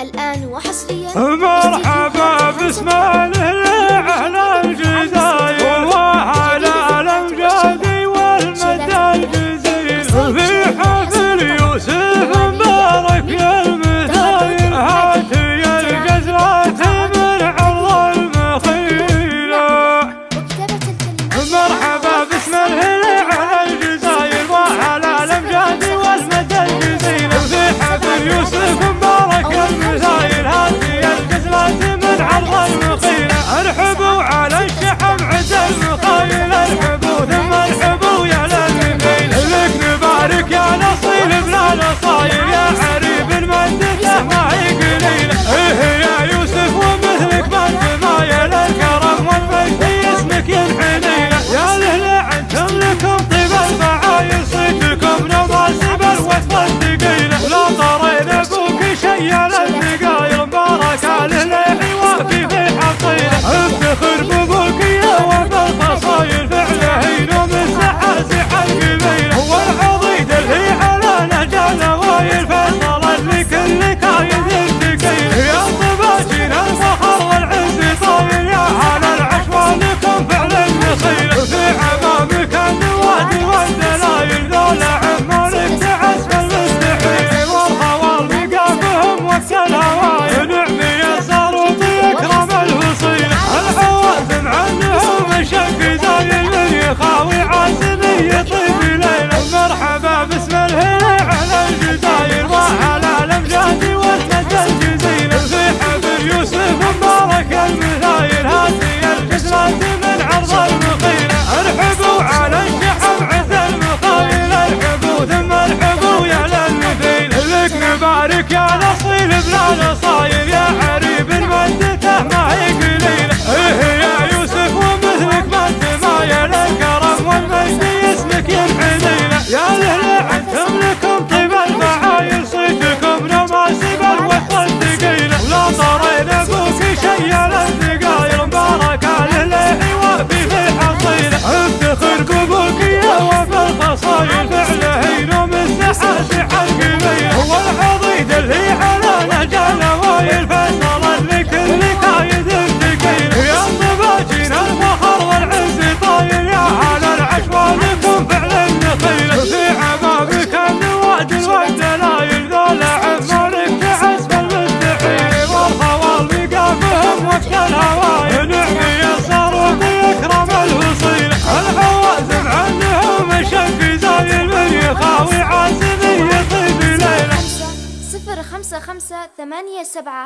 الآن وحصريا. مرحبا باسم عليك يا نصيل بلا نصايب يا حريب مدته ما هي قليلة. إيه يا يوسف ومثلك مد ما يا الكرم والمجد اسمك يا طيب يا لهلا عندهم لكم طيب المعايل صيتكم نماسب الوحدة الثقيلة ولا طرينا فوق شيء يا الدقايل مبارك لهلا وفي في حصيلة افتخر قبولك يا وفي الفصايل فعله ينوم السحر خمسة خمسة ثمانية سبعة